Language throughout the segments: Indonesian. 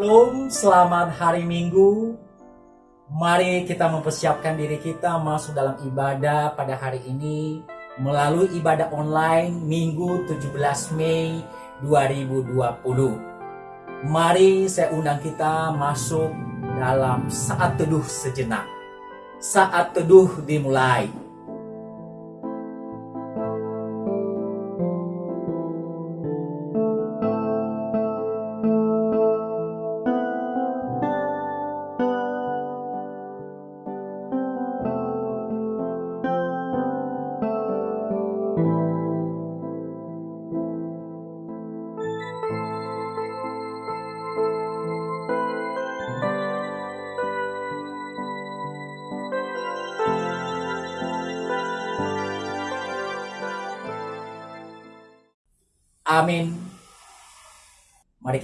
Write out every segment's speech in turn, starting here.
Shalom, selamat hari Minggu. Mari kita mempersiapkan diri kita masuk dalam ibadah pada hari ini melalui ibadah online Minggu 17 Mei 2020. Mari saya undang kita masuk dalam saat teduh sejenak. Saat teduh dimulai.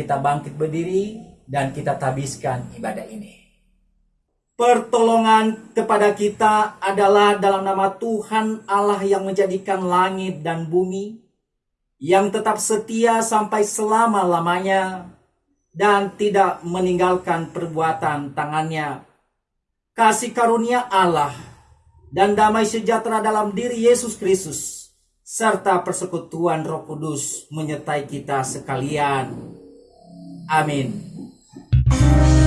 Kita bangkit berdiri dan kita tabiskan ibadah ini. Pertolongan kepada kita adalah dalam nama Tuhan Allah yang menjadikan langit dan bumi, yang tetap setia sampai selama-lamanya dan tidak meninggalkan perbuatan tangannya. Kasih karunia Allah dan damai sejahtera dalam diri Yesus Kristus serta persekutuan Roh Kudus menyertai kita sekalian. Amin.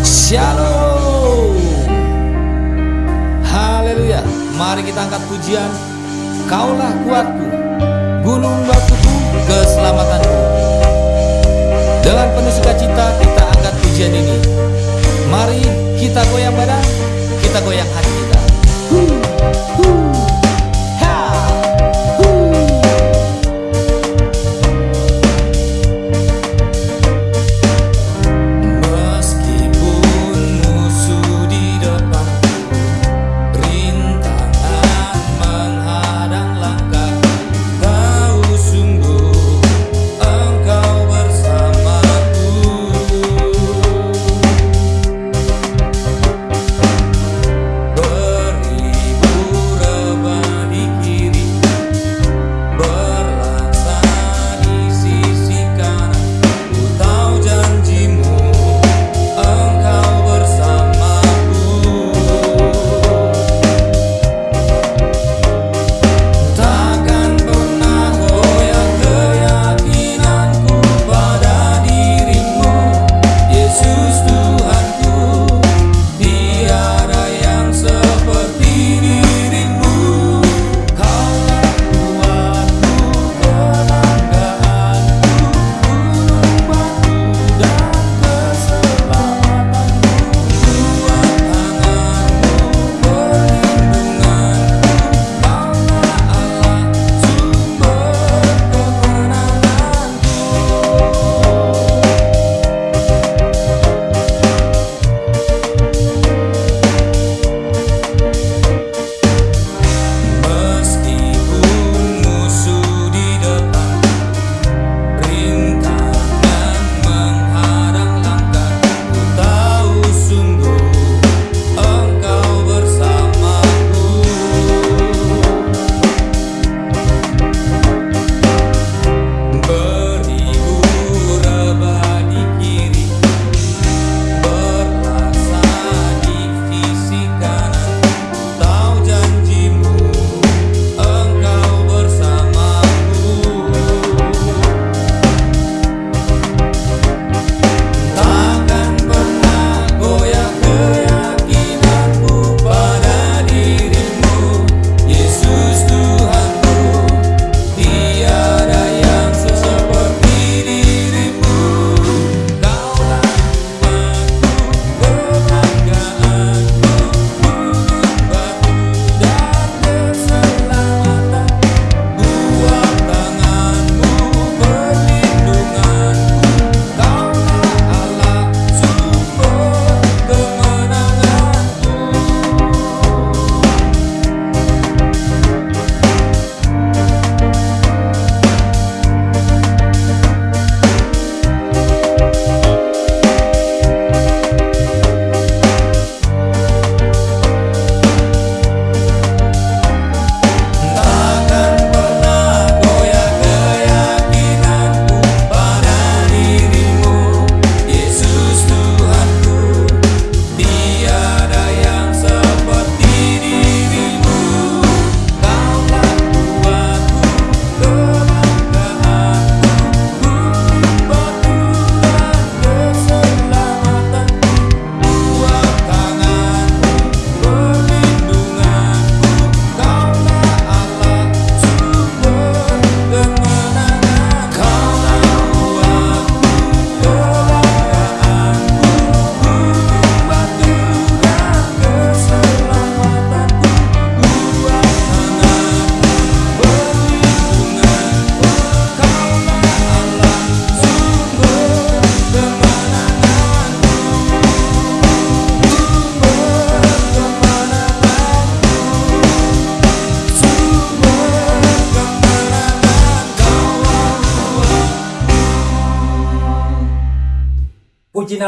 Shalom. Haleluya. Mari kita angkat pujian. Kaulah kuatku, gunung batuku, keselamatanku. Dengan penuh sukacita kita angkat pujian ini. Mari kita goyang badan, kita goyang hati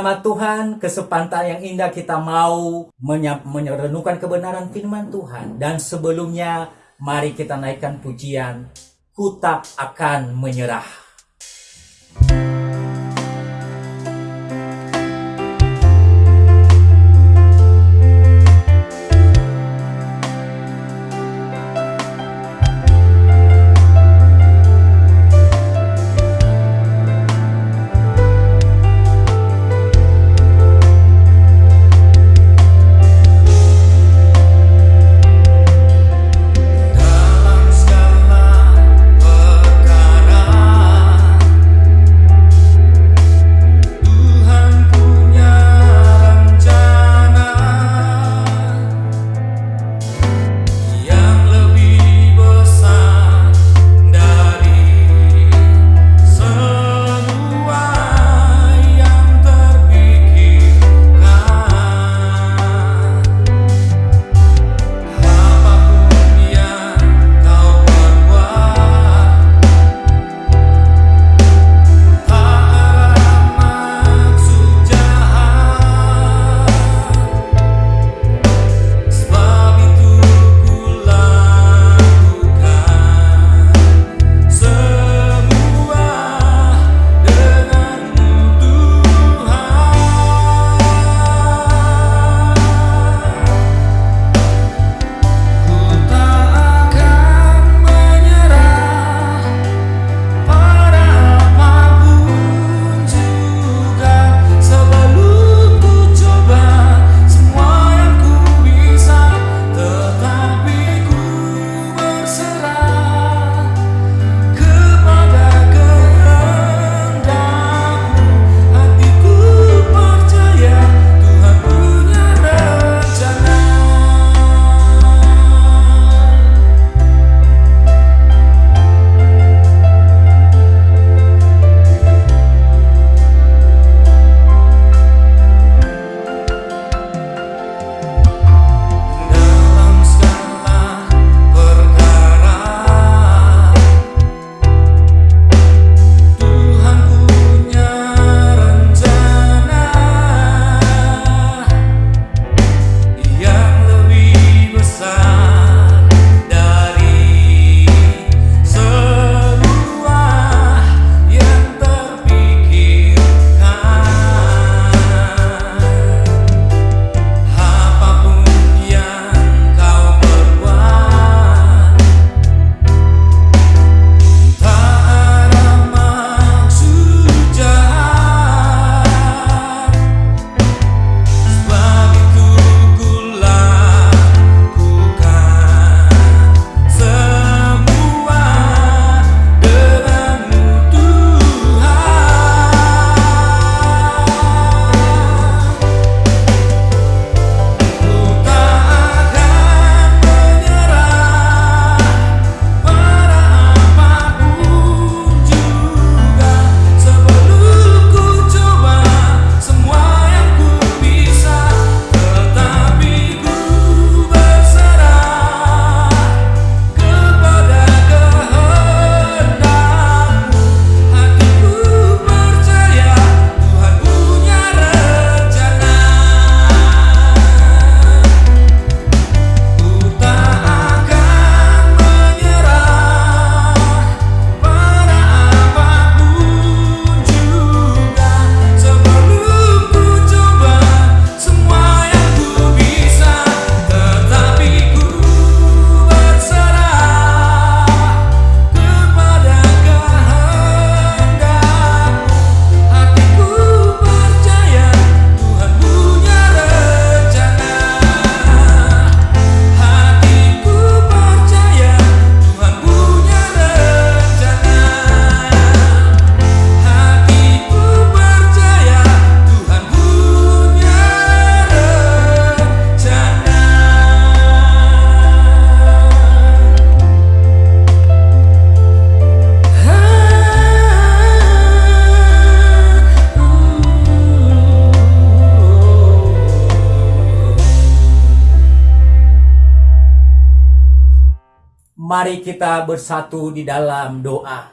nama Tuhan, kesempatan yang indah kita mau menyerenungkan kebenaran firman Tuhan. Dan sebelumnya, mari kita naikkan pujian, ku tak akan menyerah. Mari kita bersatu di dalam doa.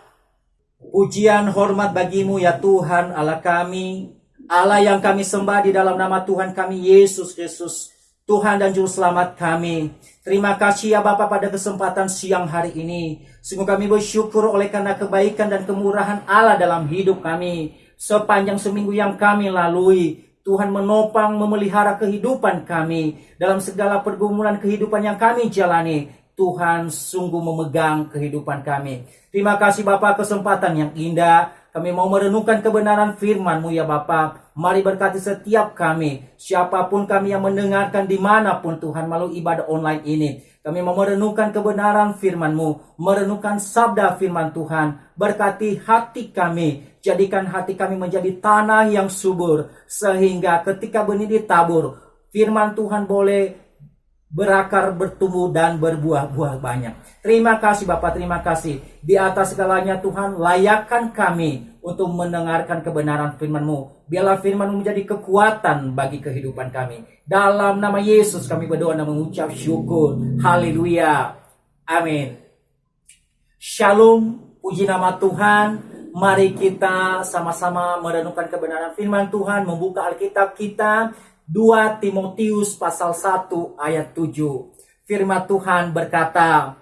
Ujian hormat bagimu ya Tuhan Allah kami, Allah yang kami sembah di dalam nama Tuhan kami Yesus Kristus, Tuhan dan Juru Selamat kami. Terima kasih ya Bapak pada kesempatan siang hari ini. Sungguh kami bersyukur oleh karena kebaikan dan kemurahan Allah dalam hidup kami. Sepanjang seminggu yang kami lalui, Tuhan menopang memelihara kehidupan kami dalam segala pergumulan kehidupan yang kami jalani. Tuhan sungguh memegang kehidupan kami. Terima kasih Bapak kesempatan yang indah. Kami mau merenungkan kebenaran firman-Mu ya Bapak. Mari berkati setiap kami. Siapa pun kami yang mendengarkan di mana pun Tuhan melalui ibadah online ini. Kami mau merenungkan kebenaran firman-Mu. Merenungkan sabda firman Tuhan. Berkati hati kami. Jadikan hati kami menjadi tanah yang subur. Sehingga ketika benih ditabur. Firman Tuhan boleh berakar, bertumbuh, dan berbuah-buah banyak. Terima kasih Bapak, terima kasih. Di atas segalanya Tuhan, layakkan kami untuk mendengarkan kebenaran firman-Mu. Biarlah firman-Mu menjadi kekuatan bagi kehidupan kami. Dalam nama Yesus kami berdoa dan mengucap syukur. Haleluya. Amin. Shalom, puji nama Tuhan. Mari kita sama-sama merenungkan kebenaran firman Tuhan, membuka Alkitab kita 2 Timotius pasal 1 ayat 7. Firman Tuhan berkata,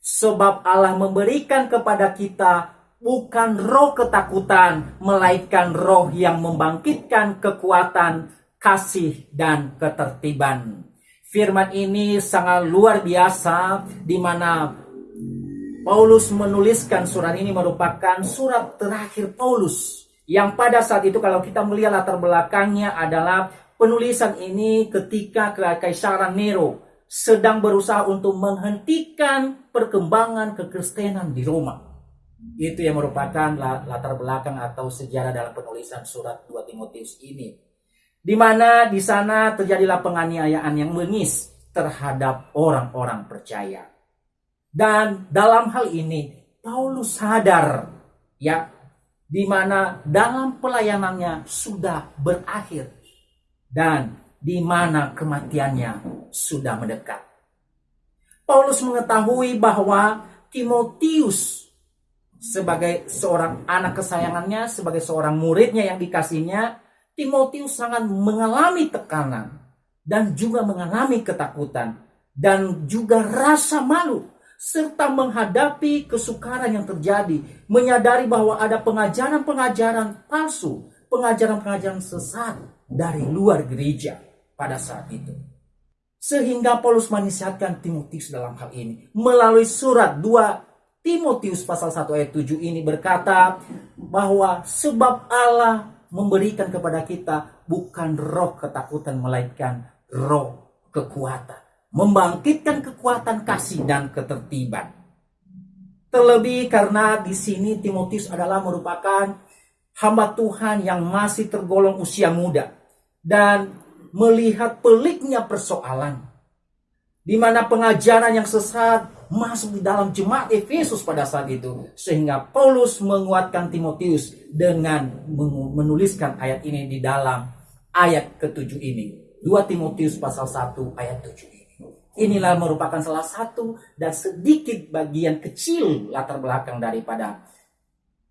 Sebab Allah memberikan kepada kita bukan roh ketakutan, melainkan roh yang membangkitkan kekuatan, kasih, dan ketertiban. Firman ini sangat luar biasa di mana Paulus menuliskan surat ini merupakan surat terakhir Paulus yang pada saat itu kalau kita melihat latar belakangnya adalah Penulisan ini ketika Kekaisaran Nero sedang berusaha untuk menghentikan perkembangan kekristenan di Roma. Itu yang merupakan latar belakang atau sejarah dalam penulisan surat 2 Timotius ini. Di mana di sana terjadilah penganiayaan yang mengis terhadap orang-orang percaya. Dan dalam hal ini Paulus sadar ya di mana dalam pelayanannya sudah berakhir dan di mana kematiannya sudah mendekat. Paulus mengetahui bahwa Timotius sebagai seorang anak kesayangannya, sebagai seorang muridnya yang dikasihnya, Timotius sangat mengalami tekanan dan juga mengalami ketakutan dan juga rasa malu serta menghadapi kesukaran yang terjadi, menyadari bahwa ada pengajaran-pengajaran palsu, pengajaran-pengajaran sesat dari luar gereja pada saat itu. Sehingga Paulus menisihatkan Timotius dalam hal ini. Melalui surat 2 Timotius pasal 1 ayat 7 ini berkata bahwa sebab Allah memberikan kepada kita bukan roh ketakutan melainkan roh kekuatan. Membangkitkan kekuatan kasih dan ketertiban. Terlebih karena di sini Timotius adalah merupakan hamba Tuhan yang masih tergolong usia muda dan melihat peliknya persoalan di mana pengajaran yang sesat masuk di dalam jemaat Efesus pada saat itu sehingga Paulus menguatkan Timotius dengan menuliskan ayat ini di dalam ayat ketujuh ini. 2 Timotius pasal 1 ayat 7 ini. Inilah merupakan salah satu dan sedikit bagian kecil latar belakang daripada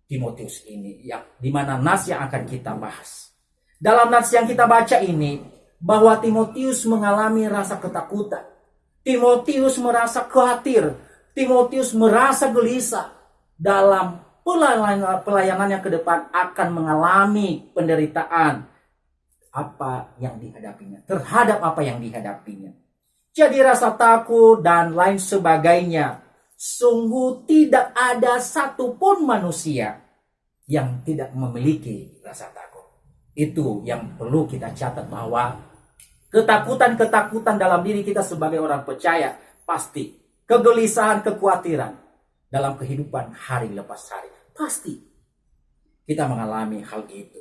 Timotius ini yang di mana nas yang akan kita bahas dalam nats yang kita baca ini, bahwa Timotius mengalami rasa ketakutan. Timotius merasa khawatir. Timotius merasa gelisah dalam pelayanannya ke depan akan mengalami penderitaan apa yang dihadapinya, terhadap apa yang dihadapinya. Jadi rasa takut dan lain sebagainya. Sungguh tidak ada satupun manusia yang tidak memiliki rasa takut. Itu yang perlu kita catat bahwa ketakutan-ketakutan dalam diri kita sebagai orang percaya pasti kegelisahan, kekhawatiran dalam kehidupan hari lepas hari. Pasti kita mengalami hal itu.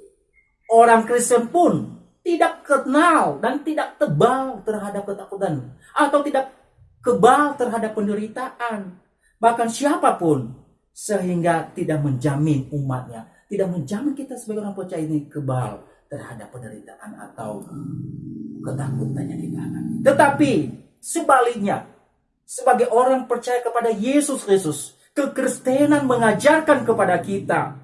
Orang Kristen pun tidak kenal dan tidak tebal terhadap ketakutan atau tidak kebal terhadap penderitaan. Bahkan siapa pun sehingga tidak menjamin umatnya tidak menjamin kita sebagai orang percaya ini kebal terhadap penderitaan atau ketakutan yang kita alami. Tetapi sebaliknya, sebagai orang percaya kepada Yesus Kristus, kekristenan mengajarkan kepada kita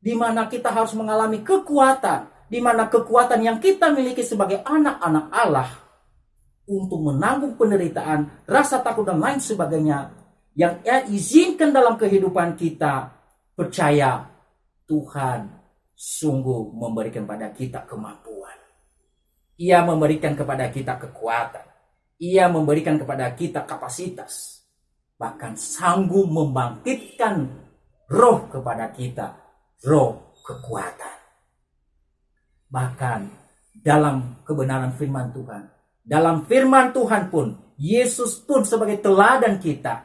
di mana kita harus mengalami kekuatan di mana kekuatan yang kita miliki sebagai anak-anak Allah untuk menanggung penderitaan, rasa takut dan lain sebagainya yang ia izinkan dalam kehidupan kita, percaya Tuhan sungguh memberikan pada kita kemampuan. Ia memberikan kepada kita kekuatan. Ia memberikan kepada kita kapasitas. Bahkan sanggup membangkitkan roh kepada kita. Roh kekuatan. Bahkan dalam kebenaran firman Tuhan. Dalam firman Tuhan pun, Yesus pun sebagai teladan kita.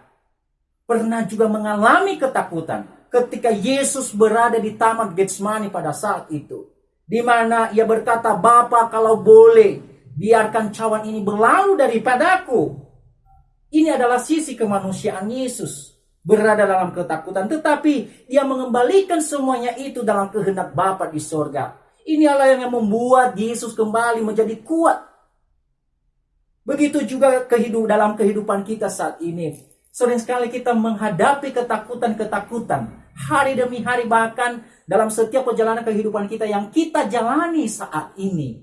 Pernah juga mengalami ketakutan ketika Yesus berada di taman Getsemani pada saat itu. Di mana ia berkata, Bapa kalau boleh, biarkan cawan ini berlalu daripadaku. Ini adalah sisi kemanusiaan Yesus berada dalam ketakutan, tetapi dia mengembalikan semuanya itu dalam kehendak Bapa di sorga. Ini Allah yang membuat Yesus kembali menjadi kuat. Begitu juga kehidup dalam kehidupan kita saat ini. Sering sekali kita menghadapi ketakutan-ketakutan. Hari demi hari bahkan dalam setiap perjalanan kehidupan kita yang kita jalani saat ini.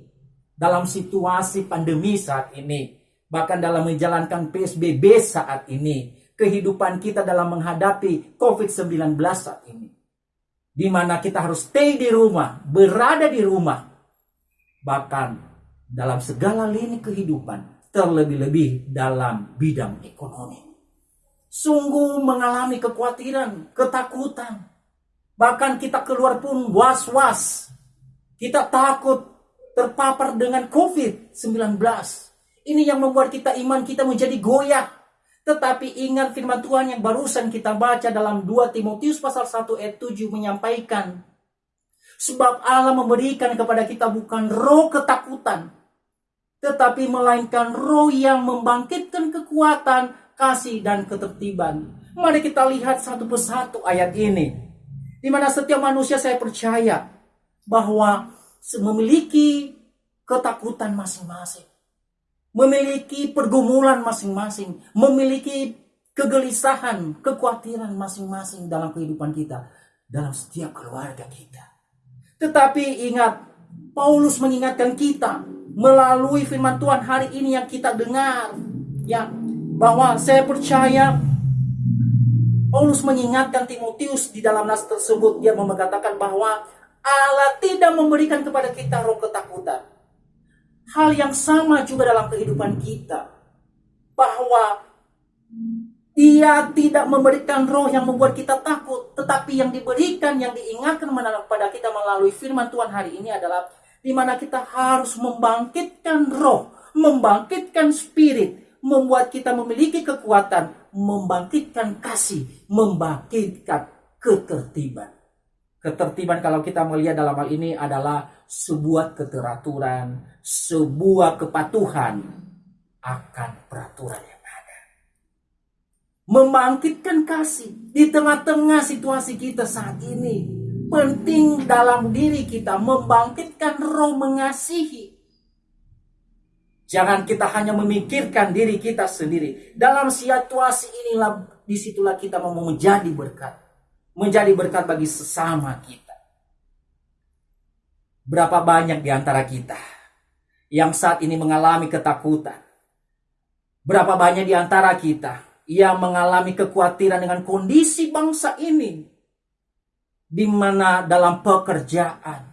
Dalam situasi pandemi saat ini. Bahkan dalam menjalankan PSBB saat ini. Kehidupan kita dalam menghadapi COVID-19 saat ini di mana kita harus stay di rumah, berada di rumah. Bahkan dalam segala lini kehidupan, terlebih-lebih dalam bidang ekonomi. Sungguh mengalami kekhawatiran, ketakutan. Bahkan kita keluar pun was-was. Kita takut terpapar dengan COVID-19. Ini yang membuat kita iman kita menjadi goyah tetapi ingat firman Tuhan yang barusan kita baca dalam 2 Timotius pasal 1 ayat 7 menyampaikan. Sebab Allah memberikan kepada kita bukan roh ketakutan. Tetapi melainkan roh yang membangkitkan kekuatan, kasih, dan ketertiban. Mari kita lihat satu persatu ayat ini. Di mana setiap manusia saya percaya bahwa memiliki ketakutan masing-masing memiliki pergumulan masing-masing, memiliki kegelisahan, kekhawatiran masing-masing dalam kehidupan kita, dalam setiap keluarga kita. Tetapi ingat, Paulus mengingatkan kita melalui firman Tuhan hari ini yang kita dengar, ya, bahwa saya percaya Paulus mengingatkan Timotius di dalam nas tersebut dia mengatakan bahwa Allah tidak memberikan kepada kita roh ketakutan, Hal yang sama juga dalam kehidupan kita. Bahwa dia tidak memberikan roh yang membuat kita takut. Tetapi yang diberikan, yang diingatkan kepada kita melalui firman Tuhan hari ini adalah di mana kita harus membangkitkan roh, membangkitkan spirit, membuat kita memiliki kekuatan, membangkitkan kasih, membangkitkan ketertiban. Ketertiban kalau kita melihat dalam hal ini adalah sebuah keteraturan, sebuah kepatuhan akan peraturan yang ada. Membangkitkan kasih di tengah-tengah situasi kita saat ini. Penting dalam diri kita membangkitkan roh mengasihi. Jangan kita hanya memikirkan diri kita sendiri. Dalam situasi inilah di situlah kita mau menjadi berkat. Menjadi berkat bagi sesama kita. Berapa banyak di antara kita yang saat ini mengalami ketakutan? Berapa banyak di antara kita yang mengalami kekhawatiran dengan kondisi bangsa ini? Di mana dalam pekerjaan,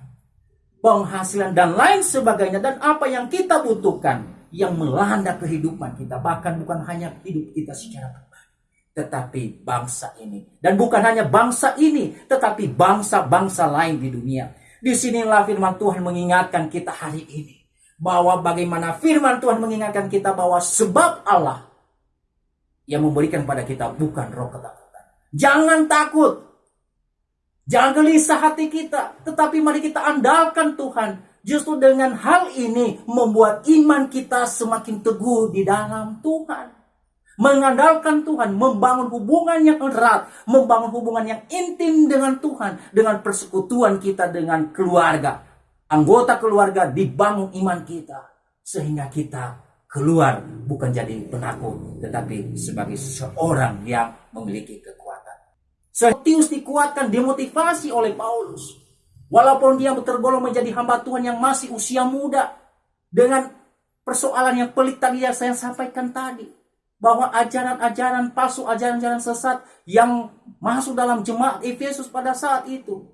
penghasilan dan lain sebagainya dan apa yang kita butuhkan yang melanda kehidupan kita bahkan bukan hanya hidup kita secara pribadi tetapi bangsa ini dan bukan hanya bangsa ini tetapi bangsa-bangsa lain di dunia Di sinilah firman Tuhan mengingatkan kita hari ini. Bahwa bagaimana firman Tuhan mengingatkan kita bahwa sebab Allah yang memberikan pada kita bukan roh ketakutan. Jangan takut. Jangan gelisah hati kita. Tetapi mari kita andalkan Tuhan. Justru dengan hal ini membuat iman kita semakin teguh di dalam Tuhan mengandalkan Tuhan, membangun hubungan yang erat, membangun hubungan yang intim dengan Tuhan, dengan persekutuan kita dengan keluarga. Anggota keluarga dibangun iman kita sehingga kita keluar bukan jadi penakut tetapi sebagai seorang yang memiliki kekuatan. Timotius dikuatkan, dimotivasi oleh Paulus Walaupun dia tergolong menjadi hamba Tuhan yang masih usia muda. Dengan persoalan yang pelik tadi yang saya sampaikan tadi. Bahwa ajaran-ajaran palsu, ajaran-ajaran sesat yang masuk dalam jemaat Efesus pada saat itu.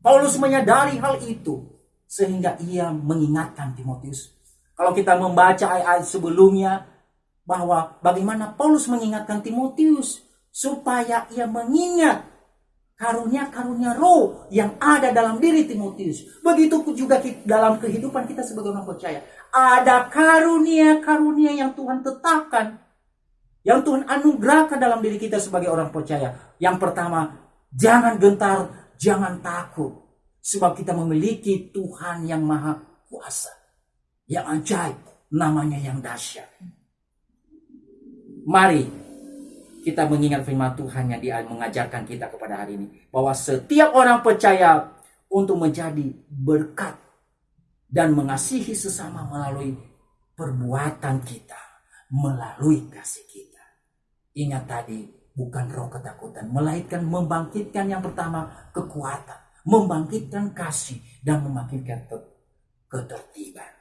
Paulus menyadari hal itu. Sehingga ia mengingatkan Timotius. Kalau kita membaca ayat-ayat sebelumnya. Bahwa bagaimana Paulus mengingatkan Timotius. Supaya ia mengingat karunia-karunia roh yang ada dalam diri Timotius. Begitu juga dalam kehidupan kita sebagai orang percaya. Ada karunia-karunia yang Tuhan tetapkan. Yang Tuhan anugerahkan dalam diri kita sebagai orang percaya. Yang pertama, jangan gentar, jangan takut. Sebab kita memiliki Tuhan yang maha kuasa. Yang ajaib, namanya yang dahsyat. Mari kita mengingat firman Tuhan yang dia mengajarkan kita kepada hari ini. Bahwa setiap orang percaya untuk menjadi berkat dan mengasihi sesama melalui perbuatan kita, melalui kasih kita. Ingat tadi, bukan roh ketakutan, melainkan membangkitkan yang pertama kekuatan, membangkitkan kasih dan membangkitkan ketertiban.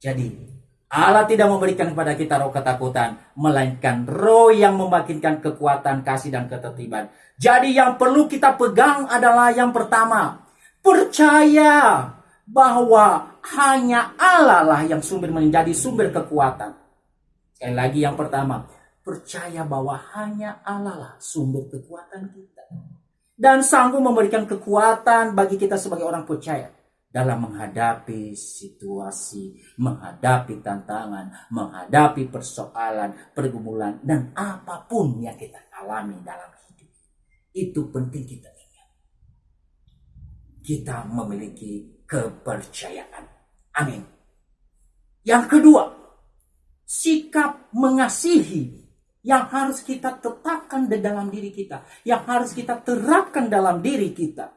Jadi Allah tidak memberikan kepada kita roh ketakutan, melainkan roh yang membangkitkan kekuatan, kasih, dan ketertiban. Jadi yang perlu kita pegang adalah yang pertama, percaya bahwa hanya Allah lah yang sumber menjadi sumber kekuatan. Sekali lagi yang pertama, percaya bahwa hanya Allah lah sumber kekuatan kita. Dan sanggup memberikan kekuatan bagi kita sebagai orang percaya dalam menghadapi situasi, menghadapi tantangan, menghadapi persoalan, pergumulan, dan apa pun yang kita alami dalam hidup. Itu penting kita ingat. Kita memiliki kepercayaan. Amin. Yang kedua, sikap mengasihi yang harus kita tetapkan di dalam diri kita, yang harus kita terapkan dalam diri kita.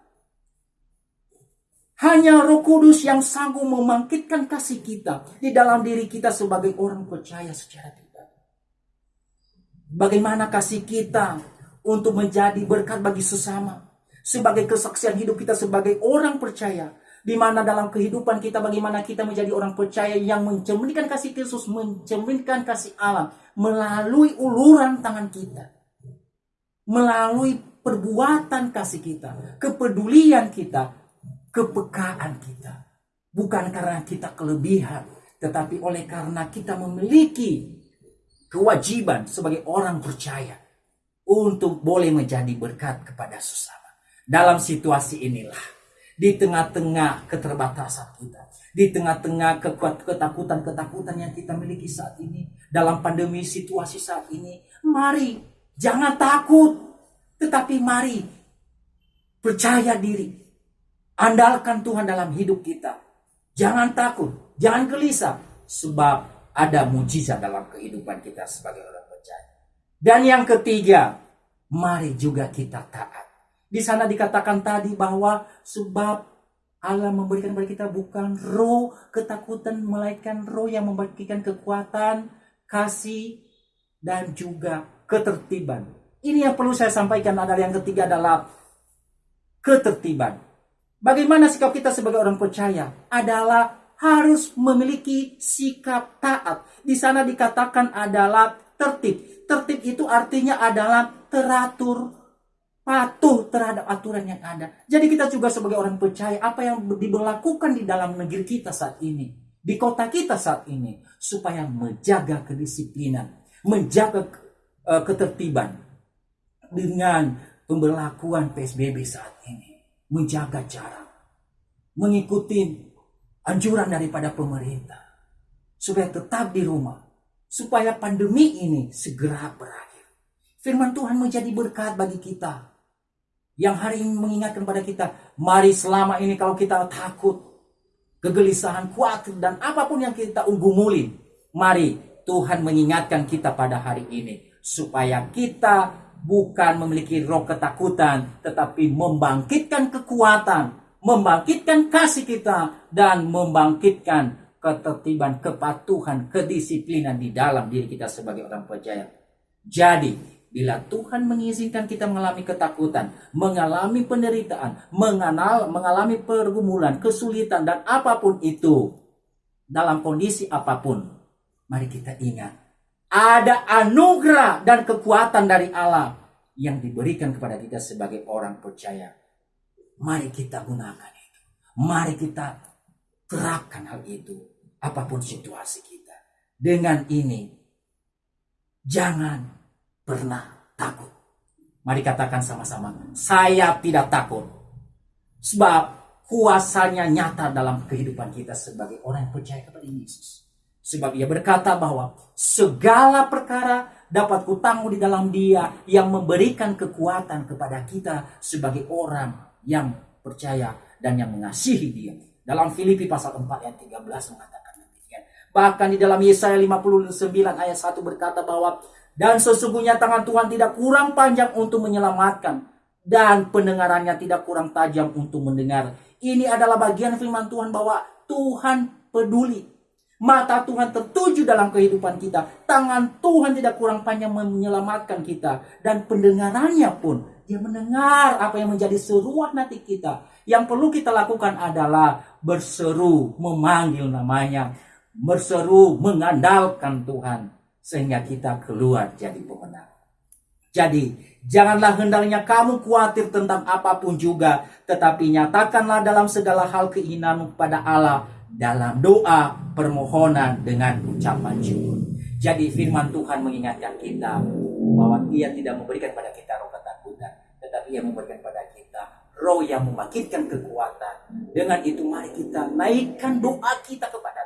Hanya Roh Kudus yang sanggup membangkitkan kasih kita di dalam diri kita sebagai orang percaya secara tidak. Bagaimana kasih kita untuk menjadi berkat bagi sesama, sebagai kesaksian hidup kita sebagai orang percaya, di mana dalam kehidupan kita bagaimana kita menjadi orang percaya yang mencerminkan kasih Kristus, mencerminkan kasih Allah melalui uluran tangan kita. Melalui perbuatan kasih kita, kepedulian kita, kepekaan kita. Bukan karena kita kelebihan, tetapi oleh karena kita memiliki kewajiban sebagai orang percaya untuk boleh menjadi berkat kepada sesama. Dalam situasi inilah, di tengah-tengah keterbatasan kita, di tengah-tengah ketakutan-ketakutan yang kita miliki saat ini, dalam pandemi situasi saat ini, mari jangan takut, tetapi mari percaya diri, Andalkan Tuhan dalam hidup kita. Jangan takut, jangan gelisah. Sebab ada mujizat dalam kehidupan kita sebagai orang percaya. Dan yang ketiga, mari juga kita taat. Di sana dikatakan tadi bahwa sebab Allah memberikan kepada kita bukan roh ketakutan, melainkan roh yang membagikan kekuatan, kasih, dan juga ketertiban. Ini yang perlu saya sampaikan adalah yang ketiga adalah ketertiban. Bagaimana sikap kita sebagai orang percaya? Adalah harus memiliki sikap taat. Di sana dikatakan adalah tertib. Tertib itu artinya adalah teratur, patuh terhadap aturan yang ada. Jadi kita juga sebagai orang percaya apa yang diberlakukan di dalam negeri kita saat ini, di kota kita saat ini, supaya menjaga kedisiplinan, menjaga uh, ketertiban dengan pemberlakuan PSBB saat ini menjaga jarak, mengikuti anjuran daripada pemerintah, supaya tetap di rumah, supaya pandemi ini segera berakhir. Firman Tuhan menjadi berkat bagi kita. Yang hari ini mengingatkan pada kita, mari selama ini kalau kita takut, kegelisahan, khawatir, dan apa pun yang kita unggumulin, mari Tuhan mengingatkan kita pada hari ini, supaya kita bukan memiliki roh ketakutan, tetapi membangkitkan kekuatan, membangkitkan kasih kita, dan membangkitkan ketertiban, kepatuhan, kedisiplinan di dalam diri kita sebagai orang percaya. Jadi, Bila Tuhan mengizinkan kita mengalami ketakutan, mengalami penderitaan, mengenal, mengalami pergumulan, kesulitan, dan apa pun itu, dalam kondisi apa pun, mari kita ingat, ada anugerah dan kekuatan dari Allah yang diberikan kepada kita sebagai orang percaya. Mari kita gunakan itu. Mari kita terapkan hal itu, apa pun situasi kita. Dengan ini, jangan pernah takut. Mari katakan sama-sama, saya tidak takut. Sebab kuasanya nyata dalam kehidupan kita sebagai orang yang percaya kepada Yesus. Sebab ia berkata bahwa segala perkara dapat kutanggung di dalam dia yang memberikan kekuatan kepada kita sebagai orang yang percaya dan yang mengasihi dia. Dalam Filipi pasal 4 ayat 13 mengatakan demikian. Bahkan di dalam Yesaya 59 ayat 1 berkata bahwa dan sesungguhnya tangan Tuhan tidak kurang panjang untuk menyelamatkan. Dan pendengarannya tidak kurang tajam untuk mendengar. Ini adalah bagian firman Tuhan bahwa Tuhan peduli. Mata Tuhan tertuju dalam kehidupan kita. Tangan Tuhan tidak kurang panjang menyelamatkan kita. Dan pendengarannya pun dia mendengar apa yang menjadi seruan hati kita. Yang perlu kita lakukan adalah berseru, memanggil namanya. Berseru, mengandalkan Tuhan sehingga kita keluar jadi pemenang. Jadi, janganlah hendaknya kamu khawatir tentang apa pun juga, tetapi nyatakanlah dalam segala hal keinginanmu kepada Allah dalam doa, permohonan dengan ucapan syukur. Jadi firman Tuhan mengingatkan kita bahwa Dia tidak memberikan pada kita roh ketakutan, tetapi Ia memberikan pada kita roh yang membangkitkan kekuatan. Dengan itu mari kita naikkan doa kita kepada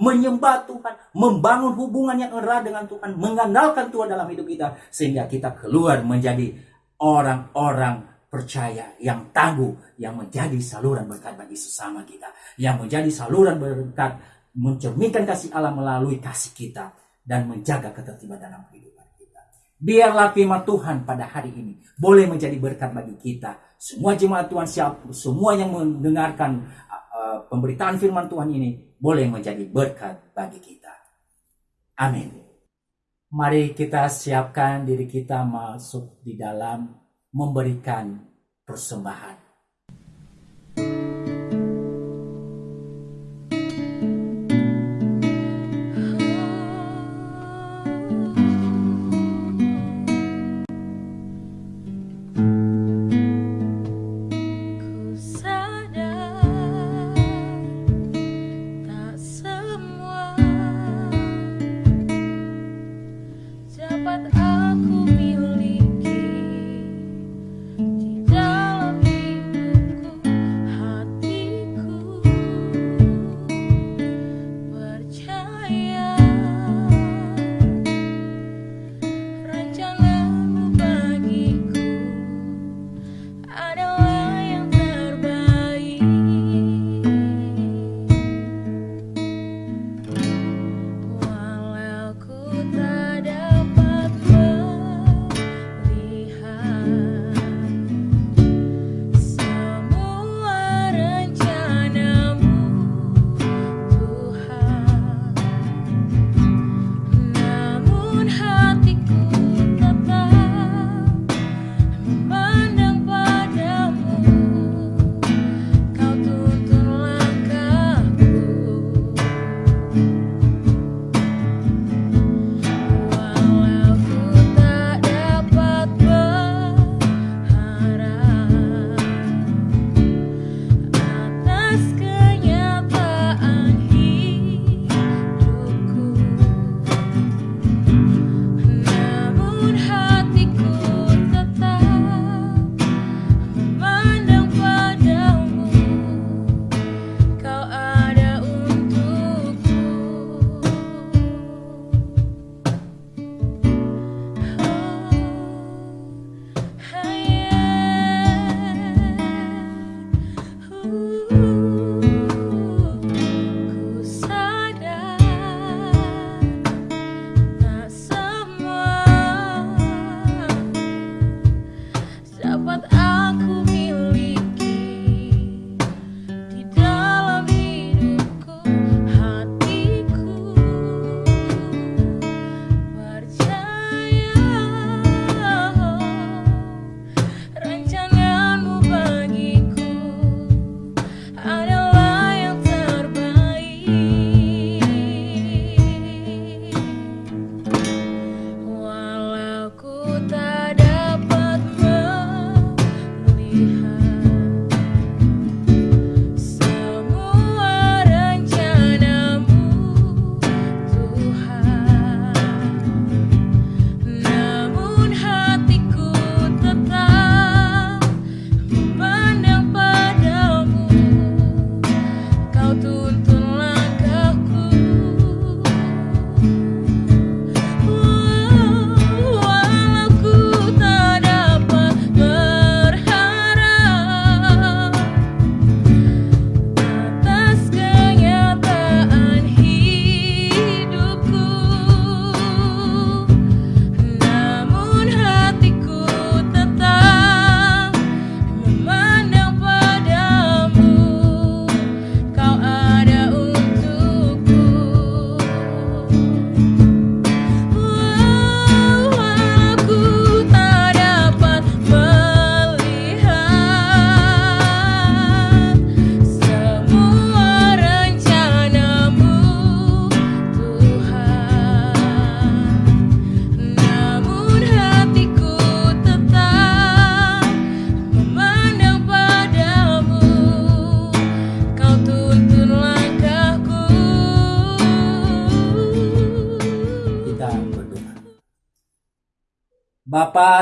menyembah Tuhan, membangun hubungan yang erat dengan Tuhan, mengandalkan Tuhan dalam hidup kita sehingga kita keluar menjadi orang-orang percaya yang tangguh yang menjadi saluran berkat bagi sesama kita, yang menjadi saluran berkat mencerminkan kasih Allah melalui kasih kita dan menjaga ketertiban dalam kehidupan kita. Biarlah firman Tuhan pada hari ini boleh menjadi berkat bagi kita. Semua jemaat Tuhan siap, semua yang mendengarkan uh, pemberitaan firman Tuhan ini boleh menjadi berkat bagi kita. Amin. Mari kita siapkan diri kita masuk di dalam memberikan persembahan.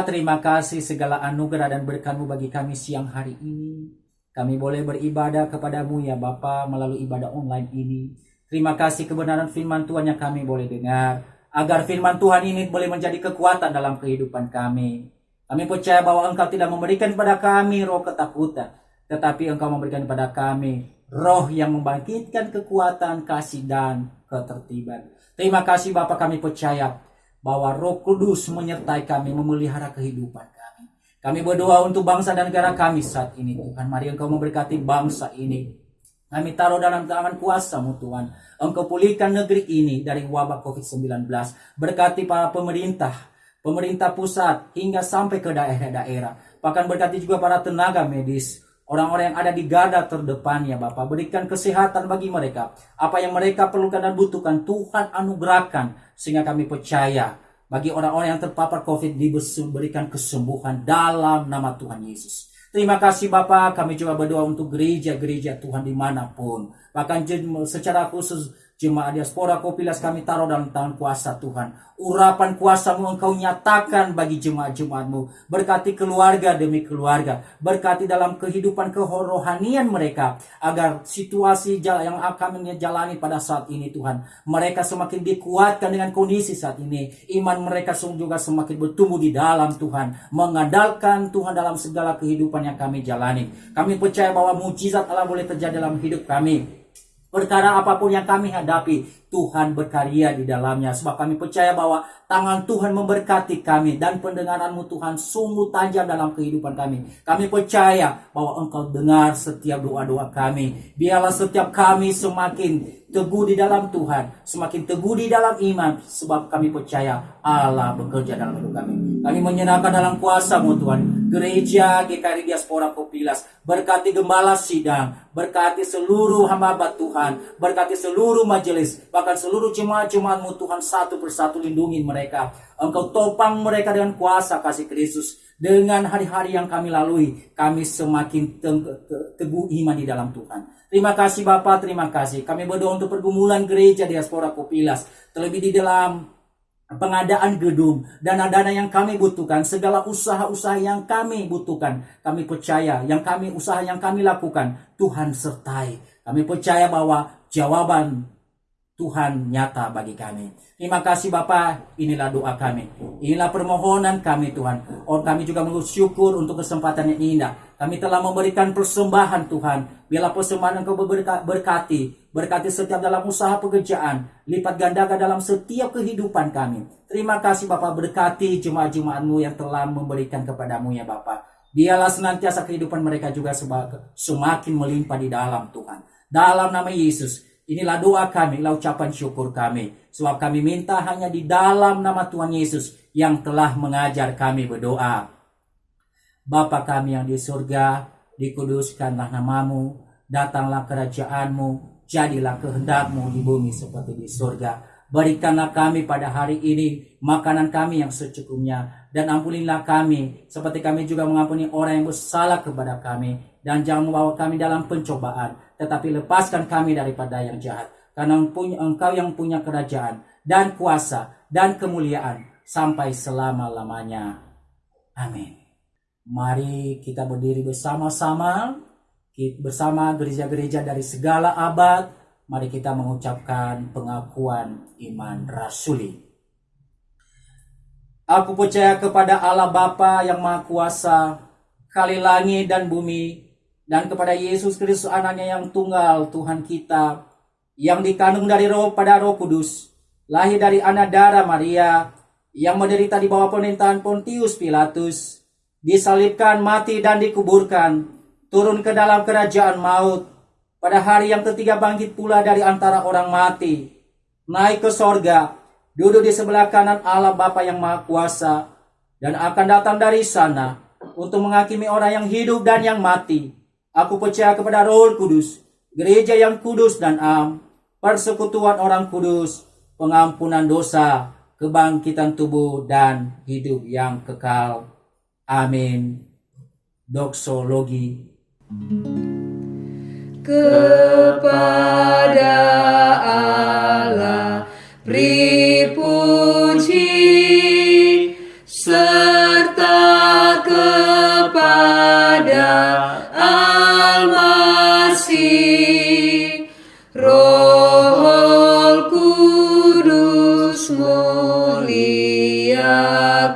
Terima kasih segala anugerah dan berkatmu bagi kami siang hari ini. Kami boleh beribadah kepadamu ya Bapa melalui ibadah online ini. Terima kasih kebenaran firman Tuhan yang kami boleh dengar. Agar firman Tuhan ini boleh menjadi kekuatan dalam kehidupan kami. Kami percaya bahwa engkau tidak memberikan kepada kami roh ketakutan. Tetapi engkau memberikan kepada kami roh yang membangkitkan kekuatan, kasih, dan ketertiban. Terima kasih Bapak kami percaya bahwa Roh Kudus menyertai kami memelihara kehidupan kami. Kami berdoa untuk bangsa dan negara kami saat ini Tuhan. Mari Engkau memberkati bangsa ini. Kami taruh dalam tangan kuasamu Tuhan. Engkau pulihkan negeri ini dari wabah COVID-19. Berkati para pemerintah, pemerintah pusat hingga sampai ke daerah-daerah. Bahkan berkati juga para tenaga medis, orang-orang yang ada di garda terdepan ya Bapak. Berikan kesehatan bagi mereka. Apa yang mereka perlukan dan butuhkan Tuhan anugerahkan sehingga kami percaya bagi orang-orang yang terpapar COVID diberikan kesembuhan dalam nama Tuhan Yesus. Terima kasih Bapak, kami juga berdoa untuk gereja-gereja Tuhan di mana pun. Bahkan secara khusus jemaat diaspora Kopilas kami taruh dalam tangan kuasa Tuhan. Urapan kuasamu engkau nyatakan bagi jemaat-jemaatmu. Berkati keluarga demi keluarga. Berkati dalam kehidupan kerohanian mereka. Agar situasi yang akan jalani pada saat ini Tuhan. Mereka semakin dikuatkan dengan kondisi saat ini. Iman mereka juga semakin bertumbuh di dalam Tuhan. Mengandalkan Tuhan dalam segala kehidupan yang kami jalani. Kami percaya bahwa mujizat Allah boleh terjadi dalam hidup kami. Perkara apa pun yang kami hadapi, Tuhan berkarya di dalamnya. Sebab kami percaya bahwa tangan Tuhan memberkati kami dan pendengaranmu Tuhan sungguh tajam dalam kehidupan kami. Kami percaya bahwa engkau dengar setiap doa-doa kami. Biarlah setiap kami semakin teguh di dalam Tuhan, semakin teguh di dalam iman, sebab kami percaya Allah bekerja dalam hidup kami. Kami menyerahkan dalam kuasa-Mu Tuhan, gereja GKRI Diaspora Kopilas, berkati gembala sidang, berkati seluruh hamba Tuhan, berkati seluruh majelis, bahkan seluruh jemaat-jemaat-Mu Tuhan satu persatu lindungi mereka. Engkau topang mereka dengan kuasa kasih Kristus. Dengan hari-hari yang kami lalui, kami semakin teguh iman di dalam Tuhan. Terima kasih Bapak, terima kasih. Kami berdoa untuk pergumulan gereja diaspora Kopilas. Terlebih di dalam pengadaan gedung, dana-dana yang kami butuhkan, segala usaha-usaha yang kami butuhkan. Kami percaya yang kami usaha yang kami lakukan, Tuhan sertai. Kami percaya bahwa jawaban Tuhan nyata bagi kami. Terima kasih Bapak, inilah doa kami. Inilah permohonan kami Tuhan. Oh, kami juga bersyukur untuk kesempatan yang indah. Kami telah memberikan persembahan Tuhan Biarlah persembahan engkau berkati, berkati setiap dalam usaha pekerjaan, lipat gandakan dalam setiap kehidupan kami. Terima kasih Bapak berkati jemaat-jemaatmu yang telah memberikan kepadamu ya Bapak. Biarlah senantiasa kehidupan mereka juga semakin melimpah di dalam Tuhan. Dalam nama Yesus, inilah doa kami, inilah ucapan syukur kami. Sebab kami minta hanya di dalam nama Tuhan Yesus yang telah mengajar kami berdoa. Bapa kami yang di surga, dikuduskanlah namamu, datanglah kerajaanmu, jadilah kehendakmu di bumi seperti di surga. Berikanlah kami pada hari ini makanan kami yang secukupnya dan ampunilah kami seperti kami juga mengampuni orang yang bersalah kepada kami dan jangan membawa kami dalam pencobaan tetapi lepaskan kami daripada yang jahat karena engkau yang punya kerajaan dan kuasa dan kemuliaan sampai selama-lamanya. Amin. Mari kita berdiri bersama-sama bersama gereja-gereja dari segala abad. Mari kita mengucapkan pengakuan iman rasuli. Aku percaya kepada Allah Bapa yang Maha Kuasa, kali langit dan bumi, dan kepada Yesus Kristus anaknya yang tunggal Tuhan kita, yang dikandung dari roh pada roh kudus, lahir dari anak darah Maria, yang menderita di bawah pemerintahan Pontius Pilatus, disalibkan, mati, dan dikuburkan, turun ke dalam kerajaan maut. Pada hari yang ketiga bangkit pula dari antara orang mati, naik ke sorga, duduk di sebelah kanan Allah Bapa yang Maha Kuasa, dan akan datang dari sana untuk menghakimi orang yang hidup dan yang mati. Aku percaya kepada Roh Kudus, gereja yang kudus dan am, persekutuan orang kudus, pengampunan dosa, kebangkitan tubuh, dan hidup yang kekal. Amin. Doksologi. Kepada Allah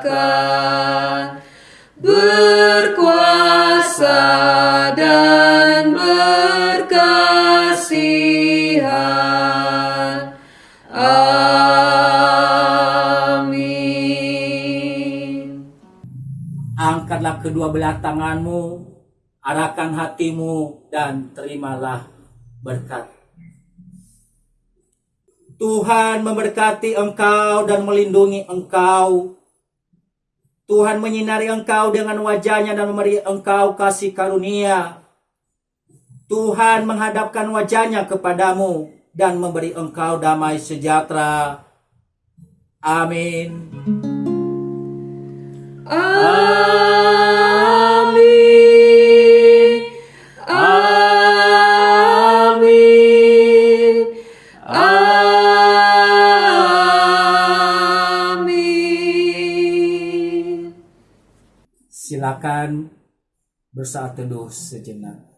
muliakan berkuasa dan berkasihan. Amin. Angkatlah kedua belah tanganmu, arahkan hatimu, dan terimalah berkat. Tuhan memberkati engkau dan melindungi engkau. Tuhan menyinari engkau dengan wajahnya dan memberi engkau kasih karunia. Tuhan menghadapkan wajahnya kepadamu dan memberi engkau damai sejahtera. Amin. Amin. Silakan bersaat teduh sejenak.